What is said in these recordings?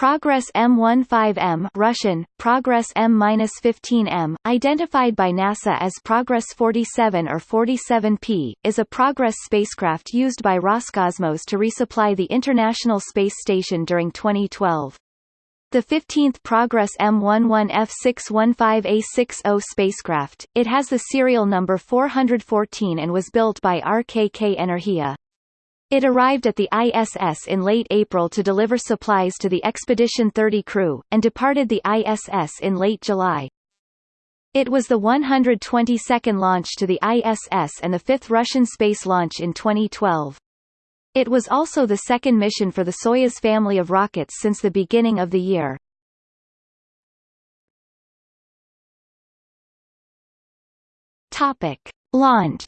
Progress M15M Russian, Progress M-15M, identified by NASA as Progress 47 or 47P, is a Progress spacecraft used by Roscosmos to resupply the International Space Station during 2012. The 15th Progress M11F615A60 spacecraft, it has the serial number 414 and was built by RKK Energia. It arrived at the ISS in late April to deliver supplies to the Expedition 30 crew, and departed the ISS in late July. It was the 122nd launch to the ISS and the fifth Russian space launch in 2012. It was also the second mission for the Soyuz family of rockets since the beginning of the year. Topic. Launch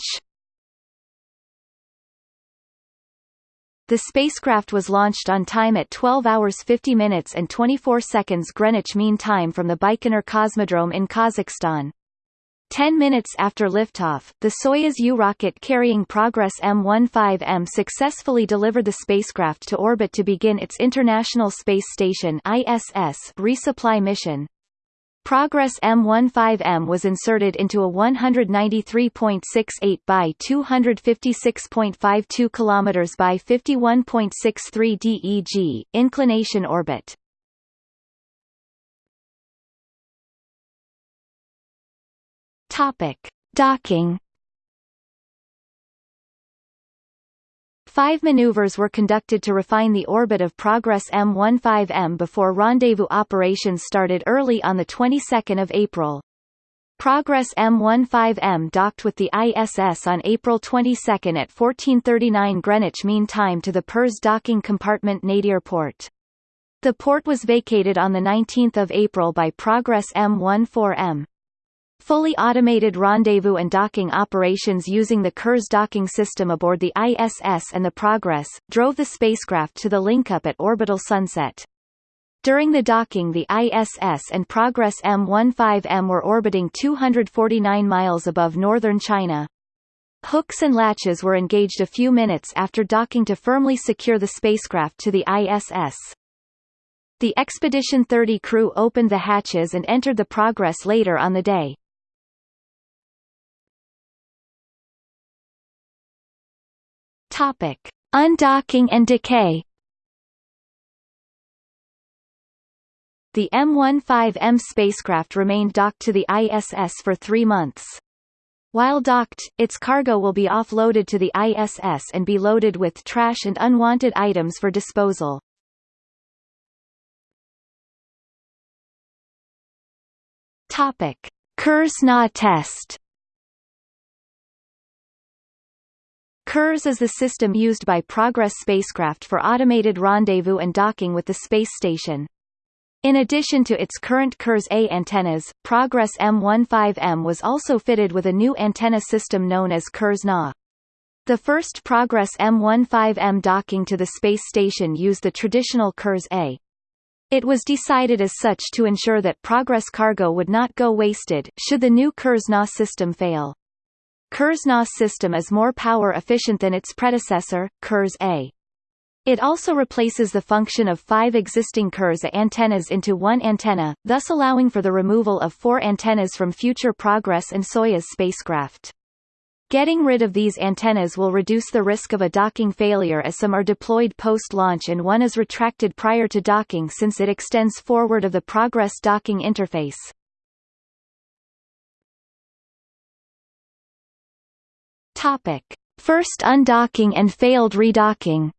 The spacecraft was launched on time at 12 hours 50 minutes and 24 seconds Greenwich Mean Time from the Baikonur Cosmodrome in Kazakhstan. Ten minutes after liftoff, the Soyuz U rocket carrying Progress M15M successfully delivered the spacecraft to orbit to begin its International Space Station ISS resupply mission. Progress M15M was inserted into a 193.68 by 256.52 km by 51.63 DEG inclination orbit. Topic: Docking Five maneuvers were conducted to refine the orbit of Progress M15M before rendezvous operations started early on the 22nd of April. Progress M15M docked with the ISS on April 22 at 1439 Greenwich Mean Time to the Pirs docking compartment Nadir port. The port was vacated on 19 April by Progress M14M. Fully automated rendezvous and docking operations using the Kurs docking system aboard the ISS and the Progress, drove the spacecraft to the link-up at orbital sunset. During the docking the ISS and Progress M15M were orbiting 249 miles above northern China. Hooks and latches were engaged a few minutes after docking to firmly secure the spacecraft to the ISS. The Expedition 30 crew opened the hatches and entered the Progress later on the day. Topic: Undocking and decay. The M15M spacecraft remained docked to the ISS for three months. While docked, its cargo will be offloaded to the ISS and be loaded with trash and unwanted items for disposal. Topic: Kurs-Na test. KURS is the system used by Progress spacecraft for automated rendezvous and docking with the space station. In addition to its current KURS-A antennas, Progress M15M was also fitted with a new antenna system known as KURS-Na. The first Progress M15M docking to the space station used the traditional KURS-A. It was decided as such to ensure that Progress cargo would not go wasted, should the new KURS-Na system fail. Kurs-Na system is more power efficient than its predecessor, Kurs-A. It also replaces the function of five existing Kurs-A antennas into one antenna, thus allowing for the removal of four antennas from future Progress and Soyuz spacecraft. Getting rid of these antennas will reduce the risk of a docking failure as some are deployed post-launch and one is retracted prior to docking since it extends forward of the Progress docking interface. Topic: First undocking and failed redocking.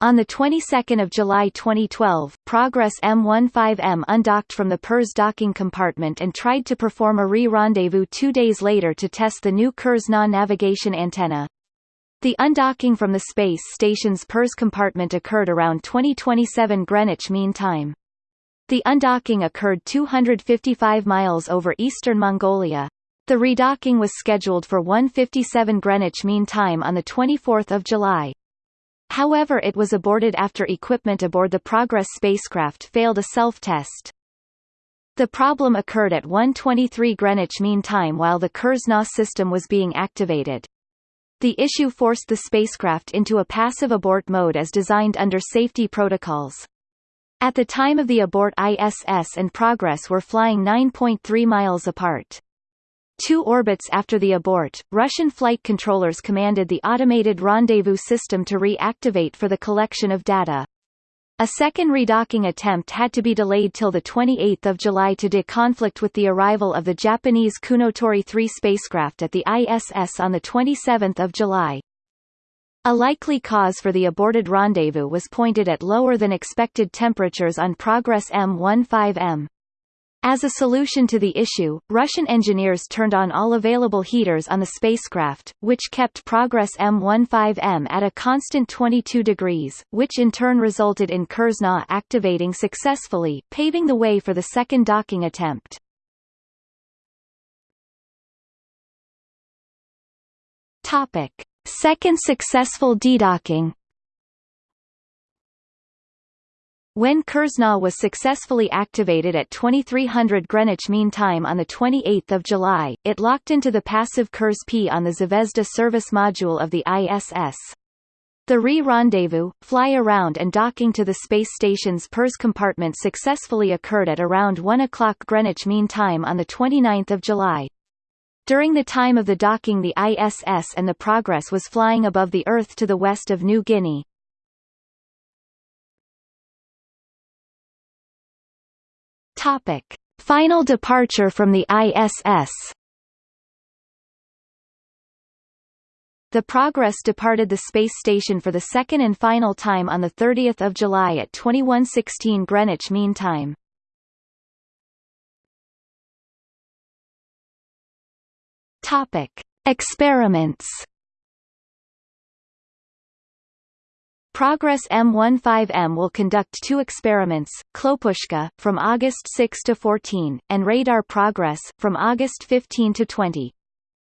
On the 22nd of July 2012, Progress M15M undocked from the Pirs docking compartment and tried to perform a re-rendezvous two days later to test the new Kurs-Na navigation antenna. The undocking from the space station's Pirs compartment occurred around 2027 Greenwich Mean Time. The undocking occurred 255 miles over eastern Mongolia. The redocking was scheduled for 1:57 Greenwich Mean Time on 24 July. However it was aborted after equipment aboard the Progress spacecraft failed a self-test. The problem occurred at 1:23 Greenwich Mean Time while the Kurs-Na system was being activated. The issue forced the spacecraft into a passive abort mode as designed under safety protocols. At the time of the abort ISS and Progress were flying 9.3 miles apart. Two orbits after the abort, Russian flight controllers commanded the automated rendezvous system to reactivate for the collection of data. A second redocking attempt had to be delayed till 28 July to de-conflict with the arrival of the Japanese Kounotori 3 spacecraft at the ISS on 27 July. A likely cause for the aborted rendezvous was pointed at lower than expected temperatures on Progress M15M. As a solution to the issue, Russian engineers turned on all available heaters on the spacecraft, which kept Progress M15M at a constant 22 degrees, which in turn resulted in Kurs-Na activating successfully, paving the way for the second docking attempt. Topic. Second successful dedocking When Kurs-Na was successfully activated at 2300 Greenwich Mean Time on 28 July, it locked into the passive Kurs-P on the Zvezda service module of the ISS. The re-rendezvous, fly-around and docking to the space station's Pirs compartment successfully occurred at around 1 o'clock Greenwich Mean Time on 29 July. During the time of the docking the ISS and the Progress was flying above the Earth to the west of New Guinea. Topic. Final departure from the ISS The Progress departed the space station for the second and final time on 30 July at 2116 Greenwich Mean Time. Topic: Experiments. Progress M15M will conduct two experiments, Klopushka, from August 6 to 14, and Radar Progress, from August 15 to 20.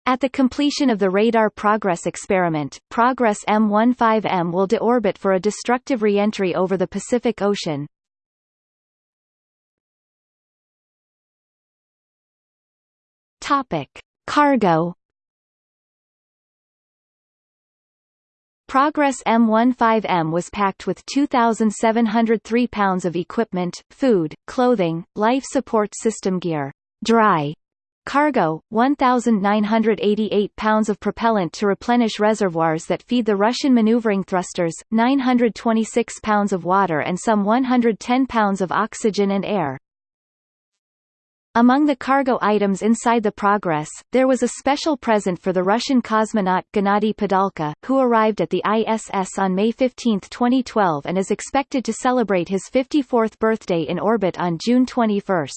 At the completion of the Radar Progress experiment, Progress M15M will deorbit for a destructive reentry over the Pacific Ocean. Cargo Progress M15M was packed with 2,703 pounds of equipment, food, clothing, life support system gear, dry cargo, 1,988 pounds of propellant to replenish reservoirs that feed the Russian maneuvering thrusters, 926 pounds of water and some 110 pounds of oxygen and air. Among the cargo items inside the Progress, there was a special present for the Russian cosmonaut Gennady Padalka, who arrived at the ISS on May 15, 2012 and is expected to celebrate his 54th birthday in orbit on June 21.